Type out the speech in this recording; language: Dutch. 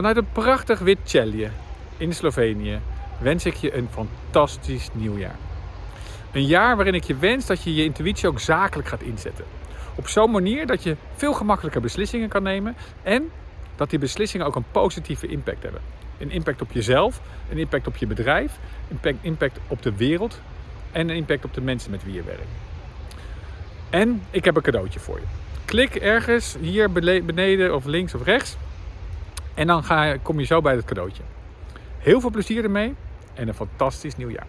Vanuit een prachtig wit Celje in Slovenië wens ik je een fantastisch nieuwjaar. Een jaar waarin ik je wens dat je je intuïtie ook zakelijk gaat inzetten. Op zo'n manier dat je veel gemakkelijker beslissingen kan nemen en dat die beslissingen ook een positieve impact hebben. Een impact op jezelf, een impact op je bedrijf, een impact op de wereld en een impact op de mensen met wie je werkt. En ik heb een cadeautje voor je. Klik ergens hier beneden of links of rechts en dan ga, kom je zo bij het cadeautje. Heel veel plezier ermee en een fantastisch nieuwjaar.